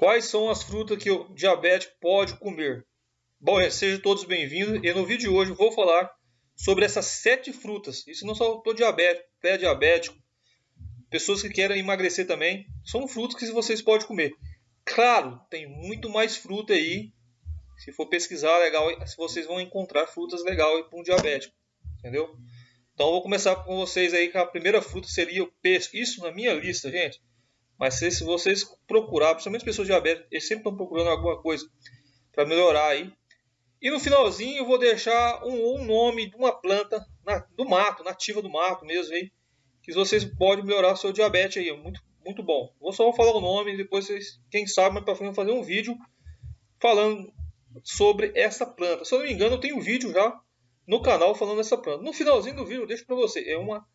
Quais são as frutas que o diabético pode comer? Bom, sejam todos bem-vindos e no vídeo de hoje vou falar sobre essas sete frutas. Isso não só para diabético, pré-diabético, pessoas que querem emagrecer também. São frutas que vocês podem comer. Claro, tem muito mais fruta aí. Se for pesquisar legal, vocês vão encontrar frutas legais para um diabético, entendeu? Então vou começar com vocês aí, que a primeira fruta seria o peixe. Isso na minha lista, gente. Mas se, se vocês procurar, principalmente pessoas diabéticas, eles sempre estão procurando alguma coisa para melhorar aí. E no finalzinho eu vou deixar um, um nome de uma planta na, do mato, nativa do mato mesmo aí, que vocês podem melhorar seu diabetes aí, muito muito bom. Vou só falar o nome e depois vocês, quem sabe, mais para frente fazer um vídeo falando sobre essa planta. Se eu não me engano, eu tenho um vídeo já no canal falando dessa planta. No finalzinho do vídeo eu deixo para você, é uma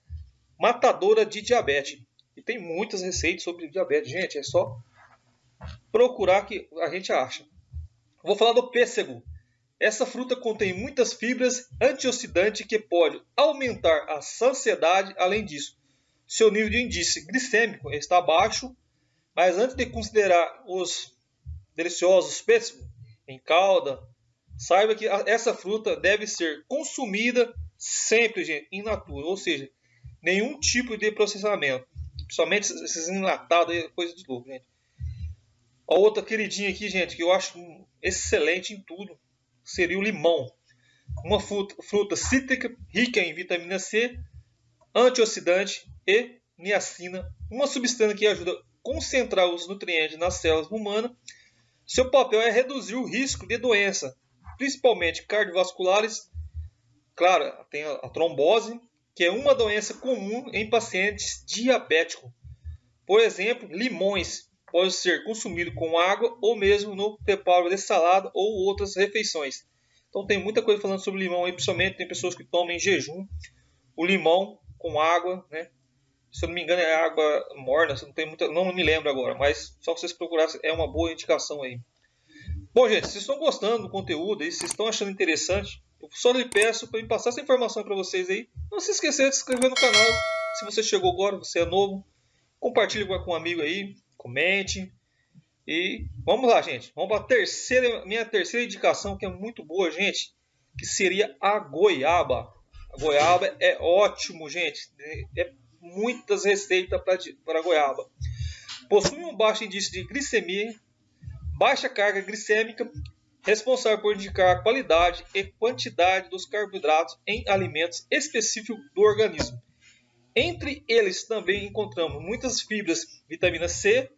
matadora de diabetes. E tem muitas receitas sobre diabetes. Gente, é só procurar que a gente acha. Vou falar do pêssego. Essa fruta contém muitas fibras antioxidantes que pode aumentar a saciedade. Além disso, seu nível de índice glicêmico está baixo. Mas antes de considerar os deliciosos pêssegos em calda, saiba que essa fruta deve ser consumida sempre, gente, in natura, ou seja, nenhum tipo de processamento. Principalmente esses enlatados aí, coisa de louco, gente. A outra queridinha aqui, gente, que eu acho excelente em tudo, seria o limão. Uma fruta, fruta cítrica rica em vitamina C, antioxidante e niacina, uma substância que ajuda a concentrar os nutrientes nas células humanas. Seu papel é reduzir o risco de doença, principalmente cardiovasculares. Claro, tem a trombose, que é uma doença comum em pacientes diabéticos. Por exemplo, limões podem ser consumidos com água ou mesmo no preparo de salada ou outras refeições. Então tem muita coisa falando sobre limão aí, principalmente tem pessoas que tomam em jejum o limão com água, né? Se eu não me engano é água morna, não, tem muita, não me lembro agora, mas só que vocês procurassem é uma boa indicação aí. Bom, gente, se estão gostando do conteúdo e se estão achando interessante, eu só lhe peço para me passar essa informação para vocês aí. Não se esqueça de se inscrever no canal. Se você chegou agora, você é novo, compartilhe com um amigo aí, comente. E vamos lá, gente. Vamos para a terceira, minha terceira indicação, que é muito boa, gente, que seria a goiaba. A goiaba é ótimo, gente. É muitas receitas para goiaba. Possui um baixo índice de glicemia, baixa carga glicêmica responsável por indicar a qualidade e quantidade dos carboidratos em alimentos específicos do organismo. Entre eles também encontramos muitas fibras, vitamina C.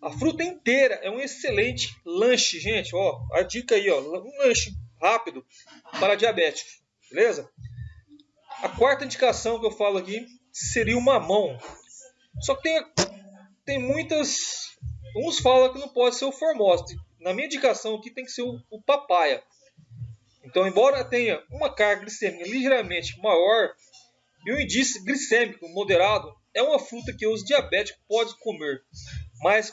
A fruta inteira é um excelente lanche, gente. Ó, a dica aí, ó, um lanche rápido para diabéticos, beleza? A quarta indicação que eu falo aqui seria o mamão. Só que tem, tem muitas. Uns falam que não pode ser o formosa na minha indicação aqui tem que ser o, o papaya. Então, embora tenha uma carga glicêmica ligeiramente maior e um índice glicêmico moderado, é uma fruta que os diabéticos podem comer. Mas,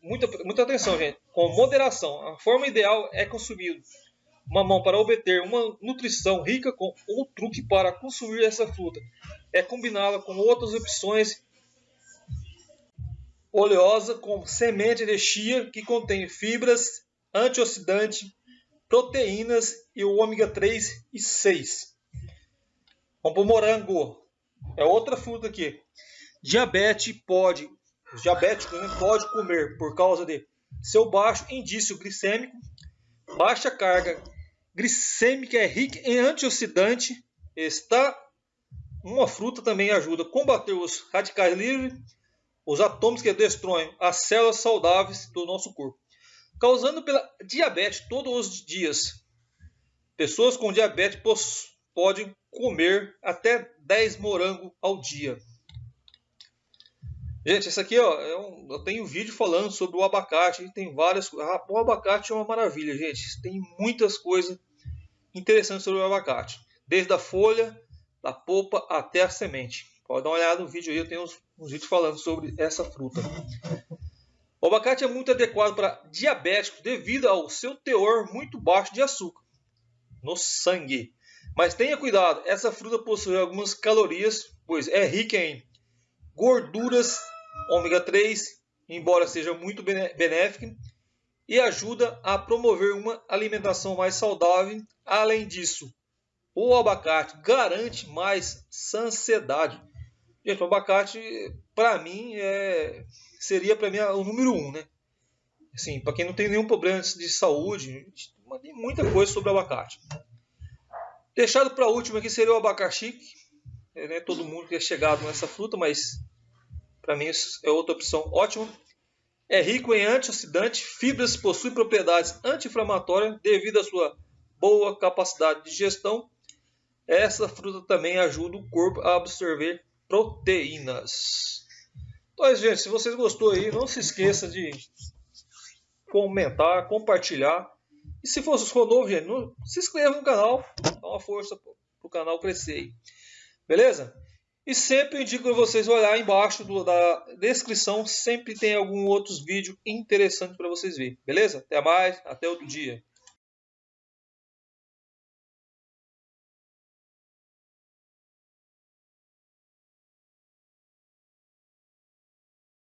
muita, muita atenção, gente, com moderação. A forma ideal é consumir mamão para obter uma nutrição rica com o truque para consumir essa fruta é combiná-la com outras opções oleosa com semente de chia que contém fibras, antioxidante, proteínas e o ômega 3 e 6. Vamos para o morango. É outra fruta aqui. Diabetes pode, os diabéticos né, pode comer por causa de seu baixo indício glicêmico, baixa carga glicêmica é rica em antioxidante. Está uma fruta também ajuda a combater os radicais livres os átomos que destroem as células saudáveis do nosso corpo, causando pela diabetes todos os dias. Pessoas com diabetes podem comer até 10 morangos ao dia. Gente, esse aqui ó, é um, eu tenho um vídeo falando sobre o abacate. Tem várias ah, O abacate é uma maravilha, gente. Tem muitas coisas interessantes sobre o abacate. Desde a folha, da polpa até a semente. Pode dar uma olhada no vídeo aí, eu tenho uns, uns vídeos falando sobre essa fruta. O abacate é muito adequado para diabéticos devido ao seu teor muito baixo de açúcar no sangue. Mas tenha cuidado, essa fruta possui algumas calorias, pois é rica em gorduras ômega 3 embora seja muito benéfica, e ajuda a promover uma alimentação mais saudável. Além disso, o abacate garante mais saciedade. Gente, o abacate, para mim, é, seria para mim o número um, né? Assim, para quem não tem nenhum problema de saúde, tem muita coisa sobre abacate. Deixado para último aqui seria o abacaxi. É, né, todo mundo que é chegado nessa fruta, mas para mim é outra opção ótima. É rico em antioxidante, fibras, possui propriedades anti-inflamatórias devido à sua boa capacidade de digestão. Essa fruta também ajuda o corpo a absorver proteínas. Então, gente, se vocês gostou aí, não se esqueça de comentar, compartilhar. E se for, novo, gente, não, se inscreva no canal, dá uma força para o canal crescer aí. Beleza? E sempre indico a vocês olhar embaixo do, da descrição, sempre tem algum outros vídeo interessante para vocês verem. Beleza? Até mais, até outro dia.